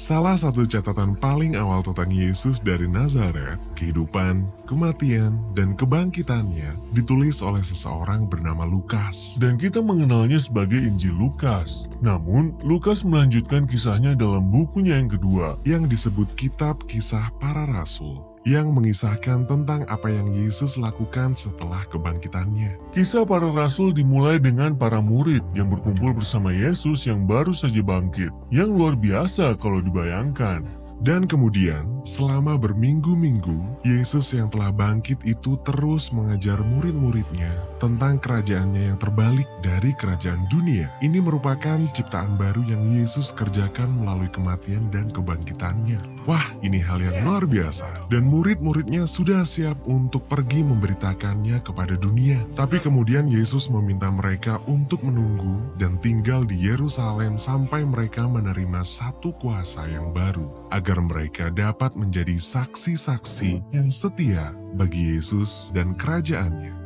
Salah satu catatan paling awal tentang Yesus dari Nazaret, kehidupan, kematian, dan kebangkitannya ditulis oleh seseorang bernama Lukas. Dan kita mengenalnya sebagai Injil Lukas. Namun, Lukas melanjutkan kisahnya dalam bukunya yang kedua. yang disebut Kitab Kisah Para Rasul, yang mengisahkan tentang apa yang Yesus lakukan setelah kebangkitannya. Kisah para rasul dimulai dengan para murid yang berkumpul bersama Yesus yang baru saja bangkit. Yang luar biasa kalau dibayangkan. Dan kemudian, selama berminggu-minggu, Yesus yang telah bangkit itu terus mengajar murid-muridnya tentang kerajaannya yang terbalik dari kerajaan dunia. Ini merupakan ciptaan baru yang Yesus kerjakan melalui kematian dan kebangkitannya. Wah, ini hal yang luar biasa. Dan murid-muridnya sudah siap untuk pergi memberitakannya kepada dunia. Tapi kemudian Yesus meminta mereka untuk menunggu dan tinggal di Yerusalem sampai mereka menerima satu kuasa yang baru. Agar mereka dapat menjadi saksi-saksi yang setia bagi Yesus dan kerajaannya.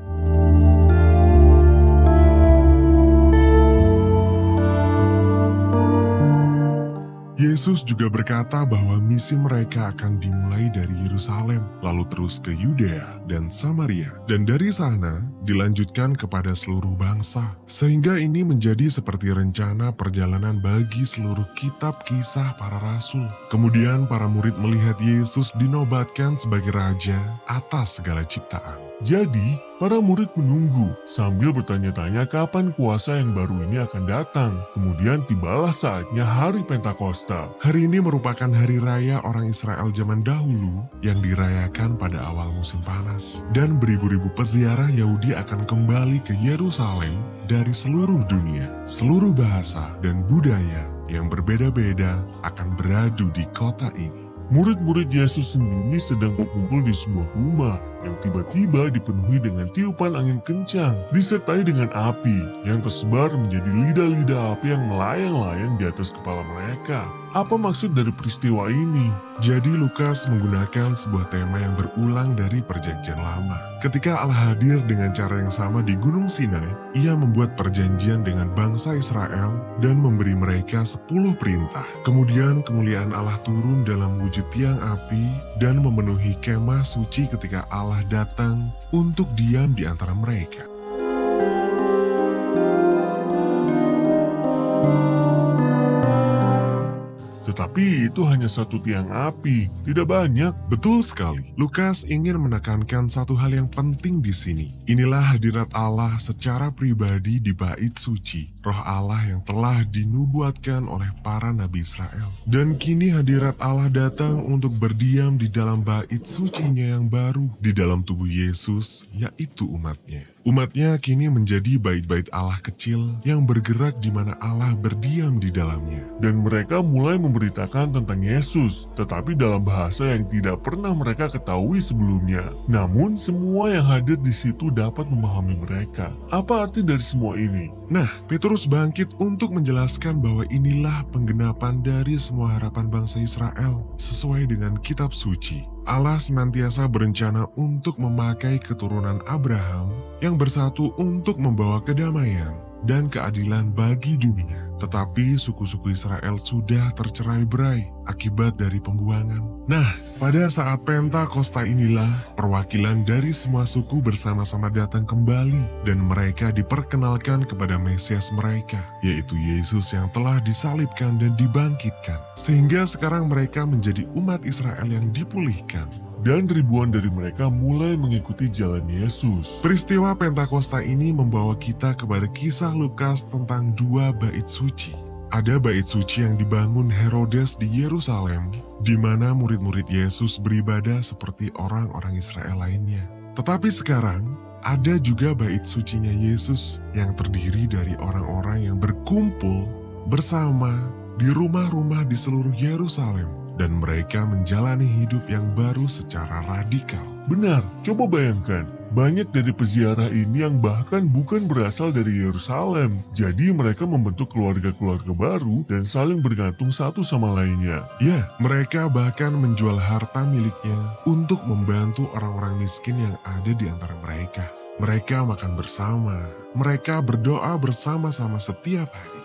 Yesus juga berkata bahwa misi mereka akan dimulai dari Yerusalem, lalu terus ke Yudea dan Samaria, dan dari sana dilanjutkan kepada seluruh bangsa. Sehingga ini menjadi seperti rencana perjalanan bagi seluruh kitab kisah para rasul. Kemudian para murid melihat Yesus dinobatkan sebagai raja atas segala ciptaan. Jadi, para murid menunggu sambil bertanya-tanya kapan kuasa yang baru ini akan datang. Kemudian tibalah saatnya hari Pentakosta. Hari ini merupakan hari raya orang Israel zaman dahulu yang dirayakan pada awal musim panas. Dan beribu-ribu peziarah Yahudi akan kembali ke Yerusalem dari seluruh dunia. Seluruh bahasa dan budaya yang berbeda-beda akan beradu di kota ini. Murid-murid Yesus sendiri sedang berkumpul di sebuah rumah yang tiba-tiba dipenuhi dengan tiupan angin kencang, disertai dengan api yang tersebar menjadi lidah-lidah api yang melayang-layang di atas kepala mereka. Apa maksud dari peristiwa ini? Jadi Lukas menggunakan sebuah tema yang berulang dari perjanjian lama. Ketika Allah hadir dengan cara yang sama di Gunung Sinai, ia membuat perjanjian dengan bangsa Israel dan memberi mereka 10 perintah. Kemudian kemuliaan Allah turun dalam wujud tiang api dan memenuhi kemah suci ketika Allah datang untuk diam di antara mereka. Tetapi itu hanya satu tiang api, tidak banyak. Betul sekali. Lukas ingin menekankan satu hal yang penting di sini. Inilah hadirat Allah secara pribadi di bait suci. Roh Allah yang telah dinubuatkan oleh para nabi Israel. Dan kini hadirat Allah datang untuk berdiam di dalam bait sucinya yang baru. Di dalam tubuh Yesus, yaitu umatnya. Umatnya kini menjadi bait-bait Allah kecil yang bergerak di mana Allah berdiam di dalamnya. Dan mereka mulai memberitakan tentang Yesus, tetapi dalam bahasa yang tidak pernah mereka ketahui sebelumnya. Namun semua yang hadir di situ dapat memahami mereka. Apa arti dari semua ini? Nah, Petrus bangkit untuk menjelaskan bahwa inilah penggenapan dari semua harapan bangsa Israel sesuai dengan kitab suci. Allah senantiasa berencana untuk memakai keturunan Abraham yang bersatu untuk membawa kedamaian dan keadilan bagi dunia. Tetapi suku-suku Israel sudah tercerai berai akibat dari pembuangan. Nah, pada saat Pentakosta inilah perwakilan dari semua suku bersama-sama datang kembali dan mereka diperkenalkan kepada Mesias mereka, yaitu Yesus yang telah disalibkan dan dibangkitkan. Sehingga sekarang mereka menjadi umat Israel yang dipulihkan. Dan ribuan dari mereka mulai mengikuti jalan Yesus. Peristiwa Pentakosta ini membawa kita kepada kisah Lukas tentang dua bait suci. Ada bait suci yang dibangun Herodes di Yerusalem, di mana murid-murid Yesus beribadah seperti orang-orang Israel lainnya. Tetapi sekarang, ada juga bait sucinya Yesus yang terdiri dari orang-orang yang berkumpul bersama di rumah-rumah di seluruh Yerusalem dan mereka menjalani hidup yang baru secara radikal. Benar, coba bayangkan. Banyak dari peziarah ini yang bahkan bukan berasal dari Yerusalem. Jadi mereka membentuk keluarga-keluarga baru dan saling bergantung satu sama lainnya. Ya, mereka bahkan menjual harta miliknya untuk membantu orang-orang miskin yang ada di antara mereka. Mereka makan bersama, mereka berdoa bersama-sama setiap hari.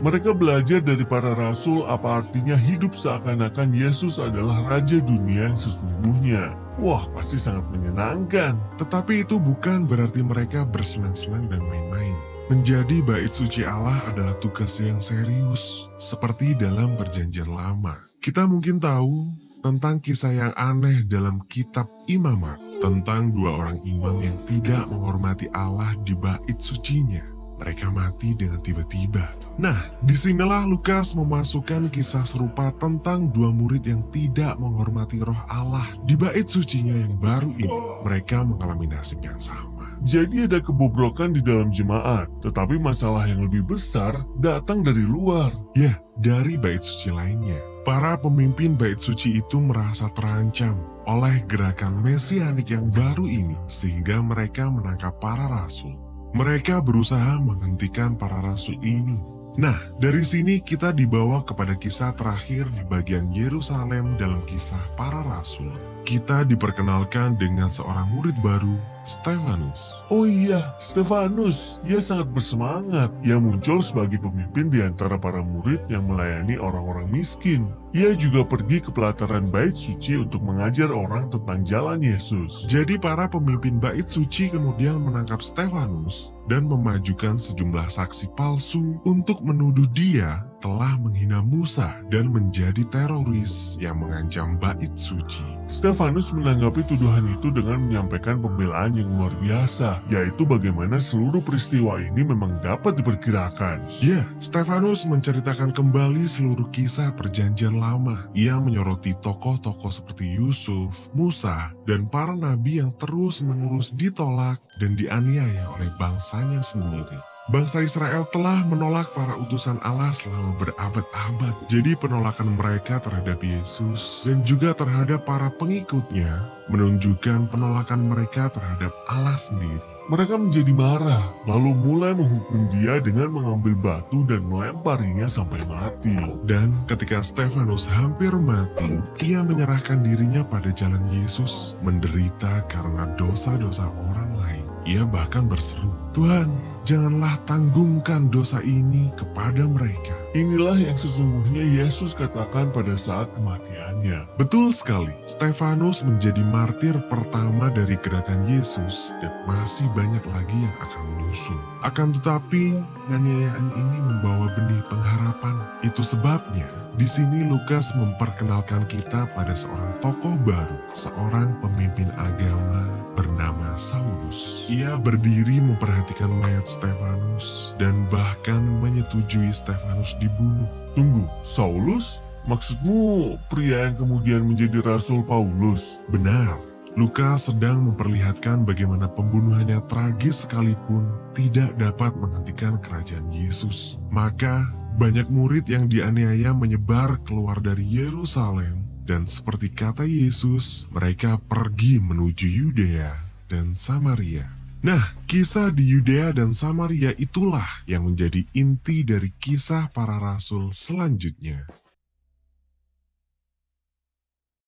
Mereka belajar dari para rasul apa artinya hidup seakan-akan Yesus adalah Raja dunia yang sesungguhnya. Wah, pasti sangat menyenangkan. Tetapi itu bukan berarti mereka bersenang-senang dan main-main. Menjadi bait suci Allah adalah tugas yang serius, seperti dalam perjanjian lama. Kita mungkin tahu tentang kisah yang aneh dalam kitab imamat, tentang dua orang imam yang tidak menghormati Allah di bait sucinya mereka mati dengan tiba-tiba. Nah, di sinilah Lukas memasukkan kisah serupa tentang dua murid yang tidak menghormati roh Allah. Di bait sucinya yang baru ini, mereka mengalami nasib yang sama. Jadi ada kebobrokan di dalam jemaat, tetapi masalah yang lebih besar datang dari luar. Ya, dari bait suci lainnya. Para pemimpin bait suci itu merasa terancam oleh gerakan mesianik yang baru ini sehingga mereka menangkap para rasul. Mereka berusaha menghentikan para rasul ini. Nah, dari sini kita dibawa kepada kisah terakhir di bagian Yerusalem dalam kisah para rasul. Kita diperkenalkan dengan seorang murid baru, Stefanus. Oh iya, Stefanus. Ia sangat bersemangat. Ia muncul sebagai pemimpin di antara para murid yang melayani orang-orang miskin. Ia juga pergi ke pelataran bait suci untuk mengajar orang tentang jalan Yesus. Jadi para pemimpin bait suci kemudian menangkap Stefanus dan memajukan sejumlah saksi palsu untuk menuduh dia telah menghina Musa dan menjadi teroris yang mengancam bait suci. Stefanus menanggapi tuduhan itu dengan menyampaikan pembelaan yang luar biasa, yaitu bagaimana seluruh peristiwa ini memang dapat diperkirakan. Ya, Stefanus menceritakan kembali seluruh kisah perjanjian lama. Ia menyoroti tokoh-tokoh seperti Yusuf, Musa, dan para nabi yang terus-menerus ditolak dan dianiaya oleh bangsanya sendiri. Bangsa Israel telah menolak para utusan Allah selama berabad-abad. Jadi penolakan mereka terhadap Yesus dan juga terhadap para pengikutnya menunjukkan penolakan mereka terhadap Allah sendiri. Mereka menjadi marah, lalu mulai menghukum dia dengan mengambil batu dan melemparinya sampai mati. Dan ketika Stefanus hampir mati, ia menyerahkan dirinya pada jalan Yesus, menderita karena dosa-dosa orang. Ia bahkan berseru, Tuhan, janganlah tanggungkan dosa ini kepada mereka. Inilah yang sesungguhnya Yesus katakan pada saat kematiannya. Betul sekali, Stefanus menjadi martir pertama dari gerakan Yesus dan masih banyak lagi yang akan menyusul. Akan tetapi, penganiayaan ini membawa benih pengharapan. Itu sebabnya di sini Lukas memperkenalkan kita pada seorang tokoh baru, seorang pemimpin agama bernama Saulus. Ia berdiri memperhatikan mayat Stefanus dan bahkan menyetujui Stefanus dibunuh. Tunggu, Saulus? Maksudmu pria yang kemudian menjadi Rasul Paulus? Benar, Lukas sedang memperlihatkan bagaimana pembunuhannya tragis sekalipun tidak dapat menghentikan kerajaan Yesus. Maka banyak murid yang dianiaya menyebar keluar dari Yerusalem dan seperti kata Yesus, mereka pergi menuju Yudea dan Samaria. Nah, kisah di Yudea dan Samaria itulah yang menjadi inti dari kisah para rasul selanjutnya.